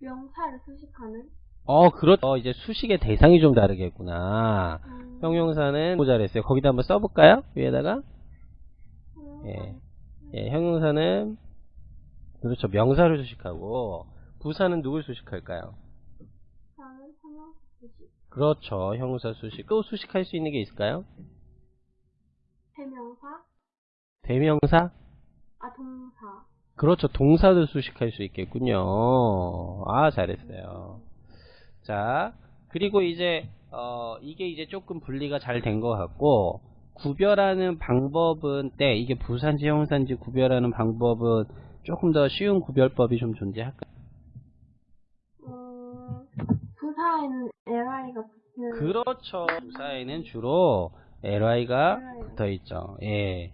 명사를 수식하는? 어, 그렇죠. 이제 수식의 대상이 좀 다르겠구나. 음, 형용사는 뭐 잘했어요. 거기다 한번 써볼까요? 위에다가. 음, 예. 예, 형용사는 그렇죠. 명사를 수식하고 부사는 누굴 수식할까요? 수식. 그렇죠. 형용사 수식. 또 수식할 수 있는 게 있을까요? 대명사? 대명사? 아, 동사. 그렇죠. 동사도 수식할 수 있겠군요. 아, 잘했어요. 자, 그리고 이제, 어, 이게 이제 조금 분리가 잘 된 것 같고, 구별하는 방법은, 때, 이게 부산지, 형산지 구별하는 방법은 조금 더 쉬운 구별법이 좀 존재할까요? 음, 부사에는 li가 붙는. 그렇죠. 부사에는 주로 ly가 LI 가 붙어 있죠. 예.